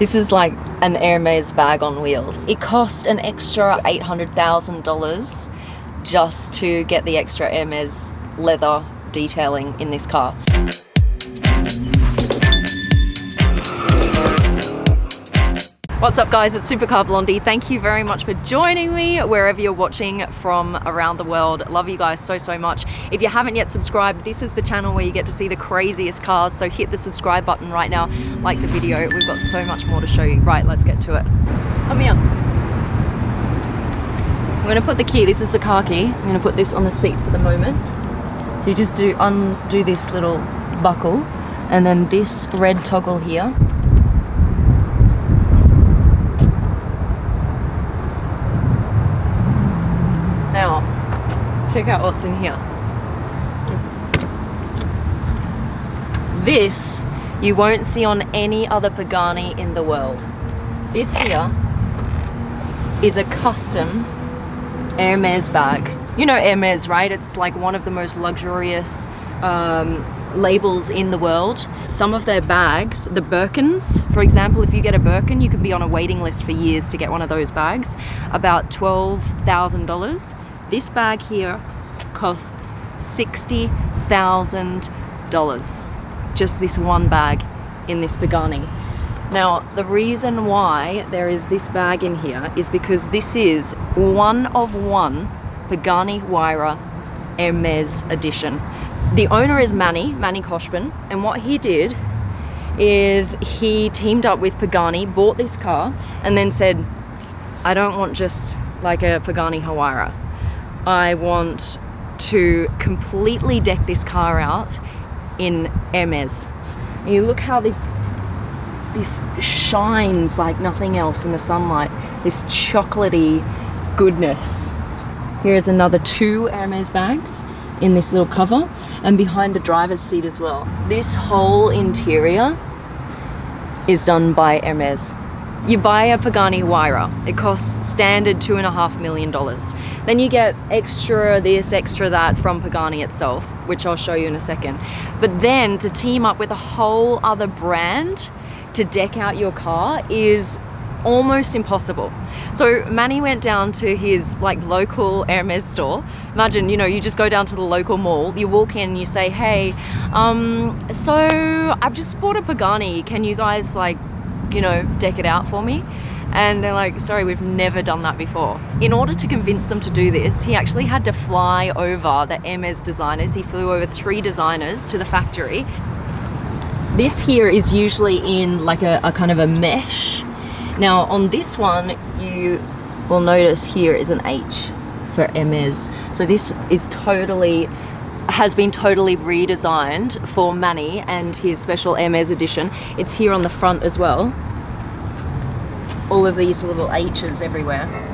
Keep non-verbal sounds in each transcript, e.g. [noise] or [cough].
This is like an Hermes bag on wheels. It cost an extra $800,000 just to get the extra Hermes leather detailing in this car. What's up guys, it's Supercar Blondie. Thank you very much for joining me wherever you're watching from around the world. Love you guys so, so much. If you haven't yet subscribed, this is the channel where you get to see the craziest cars. So hit the subscribe button right now, like the video. We've got so much more to show you. Right, let's get to it. Come here. I'm gonna put the key, this is the car key. I'm gonna put this on the seat for the moment. So you just do undo this little buckle and then this red toggle here Now, check out what's in here. This you won't see on any other Pagani in the world. This here is a custom Hermes bag. You know Hermes, right? It's like one of the most luxurious um, labels in the world. Some of their bags, the Birkins, for example, if you get a Birkin, you can be on a waiting list for years to get one of those bags. About $12,000. This bag here costs $60,000. Just this one bag in this Pagani. Now, the reason why there is this bag in here is because this is one of one Pagani Huayra Hermes edition. The owner is Manny, Manny Khoshbin, and what he did is he teamed up with Pagani, bought this car, and then said, I don't want just like a Pagani Huayra. I want to completely deck this car out in Hermes. And you look how this this shines like nothing else in the sunlight. This chocolatey goodness. Here's another two Hermes bags in this little cover and behind the driver's seat as well. This whole interior is done by Hermes. You buy a Pagani Huayra, it costs standard two and a half million dollars. Then you get extra this, extra that from Pagani itself, which I'll show you in a second. But then to team up with a whole other brand to deck out your car is almost impossible. So Manny went down to his like local Hermes store. Imagine, you know, you just go down to the local mall, you walk in, you say, hey, um, so I've just bought a Pagani. Can you guys like you know, deck it out for me. And they're like, sorry, we've never done that before. In order to convince them to do this, he actually had to fly over the Hermes designers. He flew over three designers to the factory. This here is usually in like a, a kind of a mesh. Now on this one, you will notice here is an H for Hermes. So this is totally has been totally redesigned for Manny and his special Hermes edition. It's here on the front as well. All of these little H's everywhere.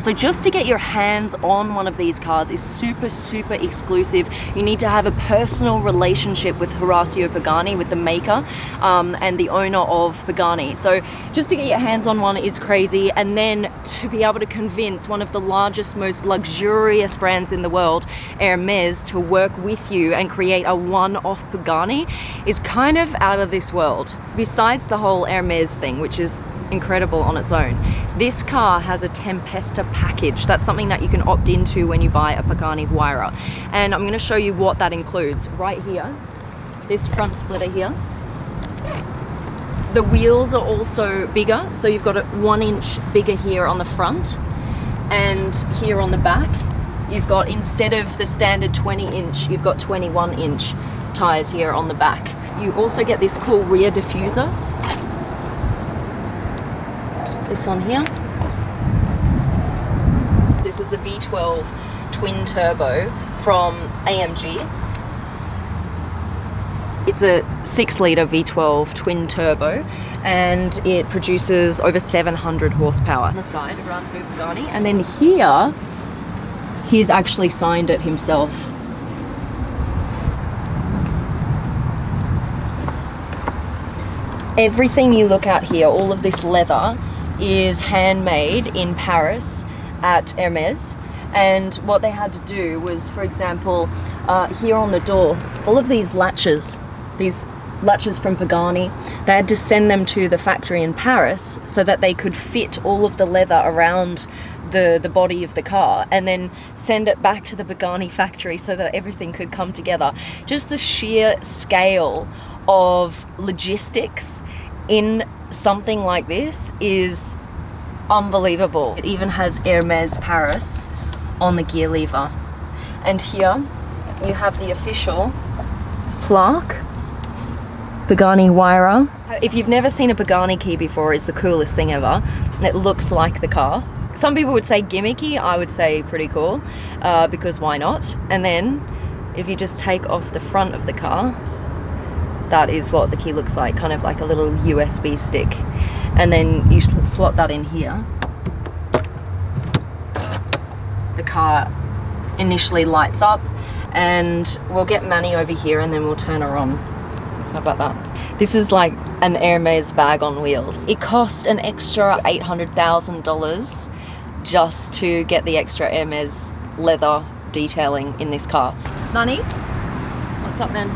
So just to get your hands on one of these cars is super, super exclusive. You need to have a personal relationship with Horacio Pagani, with the maker um, and the owner of Pagani. So just to get your hands on one is crazy. And then to be able to convince one of the largest, most luxurious brands in the world, Hermes, to work with you and create a one-off Pagani is kind of out of this world. Besides the whole Hermes thing, which is incredible on its own. This car has a Tempesta package. That's something that you can opt into when you buy a Pagani Huayra. And I'm gonna show you what that includes. Right here, this front splitter here. The wheels are also bigger. So you've got it one inch bigger here on the front and here on the back. You've got, instead of the standard 20 inch, you've got 21 inch tires here on the back. You also get this cool rear diffuser this one here. This is the V12 twin turbo from AMG. It's a six litre V12 twin turbo and it produces over 700 horsepower. On the side, Horacio Pagani. And then here, he's actually signed it himself. Everything you look at here, all of this leather, is handmade in Paris at Hermes and what they had to do was for example uh, here on the door all of these latches these latches from Pagani. They had to send them to the factory in Paris so that they could fit all of the leather around the, the body of the car and then send it back to the Pagani factory so that everything could come together. Just the sheer scale of logistics in something like this is unbelievable. It even has Hermes Paris on the gear lever. And here you have the official plaque, Pagani Huayra. If you've never seen a Pagani key before, it's the coolest thing ever. It looks like the car. Some people would say gimmicky, I would say pretty cool, uh, because why not? And then if you just take off the front of the car, that is what the key looks like, kind of like a little USB stick. And then you slot that in here. The car initially lights up and we'll get Manny over here and then we'll turn her on. How about that? This is like an Hermes bag on wheels. It cost an extra $800,000 just to get the extra Hermes leather detailing in this car. Manny, what's up man?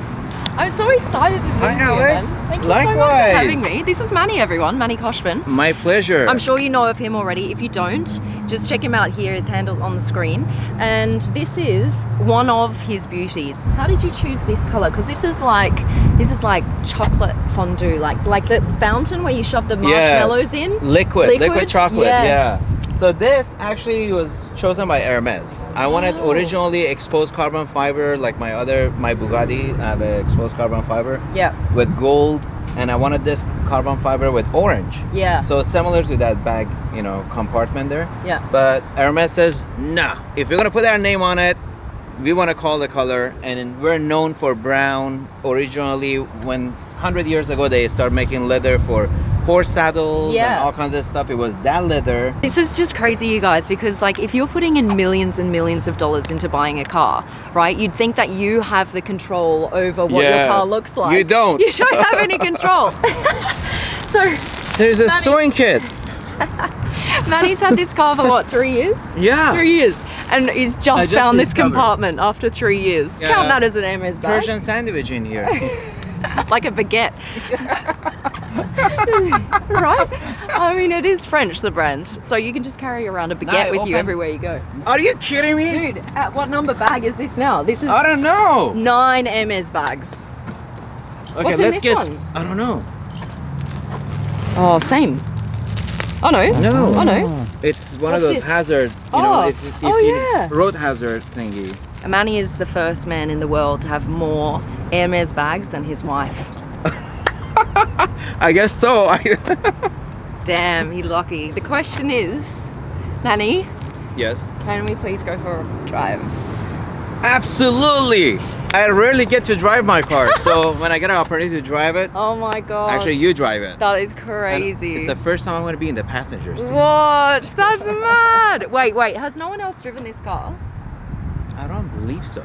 I'm so excited to meet Hi, you, Alex. Thank you Likewise. so much for having me. This is Manny, everyone. Manny Khoshbin. My pleasure. I'm sure you know of him already. If you don't, just check him out here. His handle's on the screen. And this is one of his beauties. How did you choose this color? Because this is like this is like chocolate fondue, like like the fountain where you shove the marshmallows Yes. in. Liquid, liquid, Liquid? chocolate, Yes. yeah. So this actually was chosen by Hermes. I wanted Oh. originally exposed carbon fiber, like my other, my Bugatti, I have exposed carbon fiber Yeah, with gold, and I wanted this carbon fiber with orange. yeah, So similar to that bag, you know, compartment there. yeah. But Hermes says, nah, if you're gonna put our name on it, we want to call the color, and we're known for brown. Originally, when 100 years ago they started making leather for horse saddles Yeah. and all kinds of stuff, it was that leather. This is just crazy, you guys, because like if you're putting in millions and millions of dollars into buying a car, right? You'd think that you have the control over what your car looks like. You don't. [laughs] You don't have any control. [laughs] so There's a Manny- sewing kit. [laughs] Manny's had this car for what, three years? Yeah. Three years. And he's just, just found this discovered. compartment after three years. Yeah. Count that as an Hermes bag. Persian sandwich in here. like a baguette. [laughs] right? I mean, it is French, the brand. So you can just carry around a baguette I with you everywhere you go. Are you kidding me? Dude, at what number bag is this now? This is I don't know. nine Hermes bags. Okay, What's let's guess. one? I don't know. Oh, same. Oh no. No. Oh no. It's one What's of those this? hazard, you Oh. know, if, if Oh, you, yeah. road hazard thingy. Manny is the first man in the world to have more Hermes bags than his wife. I guess so. [laughs] Damn, he lucky. The question is, Manny, yes. can we please go for a drive? Absolutely. I rarely get to drive my car, [laughs] so when I get an opportunity to drive it, Oh my god. actually you drive it. That is And crazy. It's the first time I'm going to be in the passenger seat. What? That's [laughs] mad. Wait, wait. Has no one else driven this car? I don't believe so.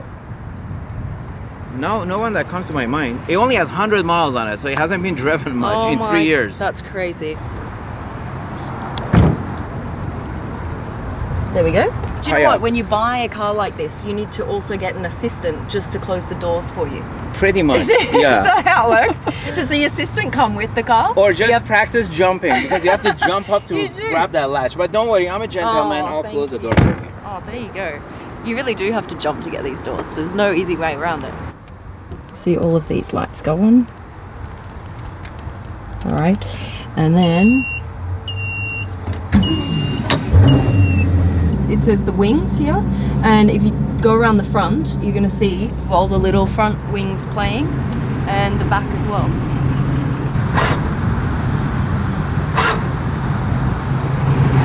No, no one that comes to my mind. It only has 100 miles on it, so it hasn't been [laughs] driven oh much Oh in my- three years. That's crazy. There we go. Do you know what? When you buy a car like this, you need to also get an assistant just to close the doors for you. Pretty much. Is, it, [laughs] is yeah. that how it works? Does the assistant come with the car? Or just Yep. practice jumping because you have to jump up to [laughs] grab that latch. But don't worry, I'm a gentleman. Oh, I'll close the you. door for you. Oh, there you go. You really do have to jump to get these doors. There's no easy way around it. See all of these lights go on. All right, and then it says the wings here, and if you go around the front, you're going to see all the little front wings playing, and the back as well.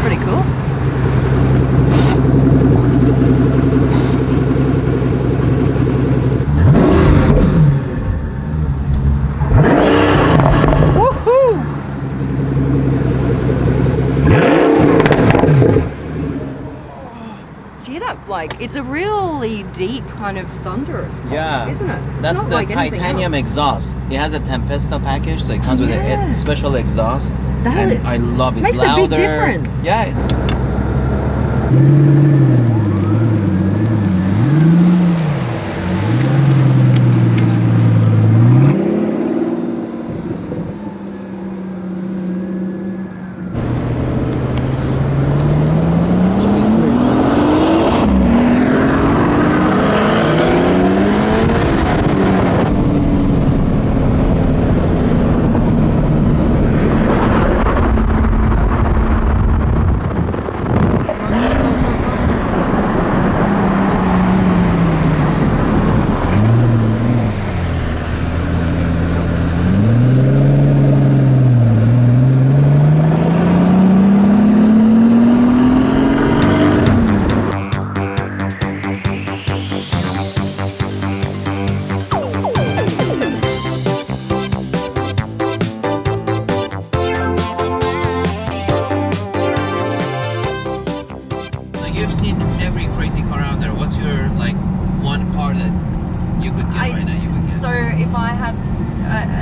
Pretty cool. Woohoo! Do you hear that? Like, it's a really deep kind of thunderous pop, Yeah. isn't it? It's That's the like titanium exhaust. It has a Tempesta package, so it comes with Yeah. a, a special exhaust. That and is- I love it. makes It's a big louder. difference. Yeah.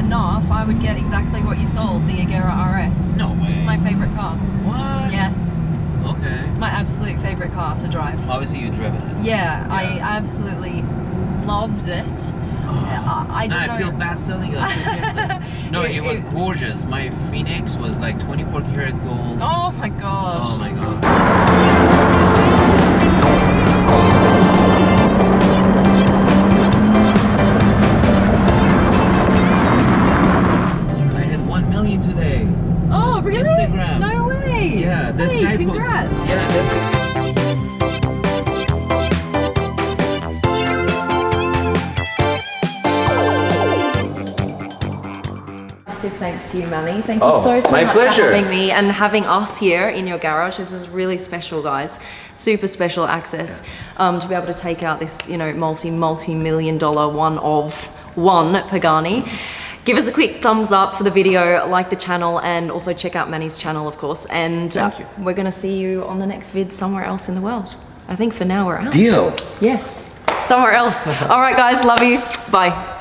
Enough, I would get exactly what you sold, the Agera RS. No way. It's my favorite car. What? Yes, Okay. my absolute favorite car to drive. Obviously, you've driven it. Yeah, I absolutely loved it. Ah. I, I Now don't I feel bad selling it. [laughs] no, It- it, was gorgeous. My Phoenix was like 24 karat gold. Oh my gosh. Oh my god. Thanks to you, Manny. Thank Oh, you so, so my much pleasure. for having me and having us here in your garage. This is really special, guys. Super special access um, to be able to take out this, you know, multi, multi-million dollar one of one Pagani. Give us a quick thumbs up for the video, like the channel, and also check out Manny's channel, of course. And uh, Thank you. we're gonna see you on the next vid somewhere else in the world. I think for now we're out. deal. Yes, somewhere else. [laughs] All right, guys, love you. Bye.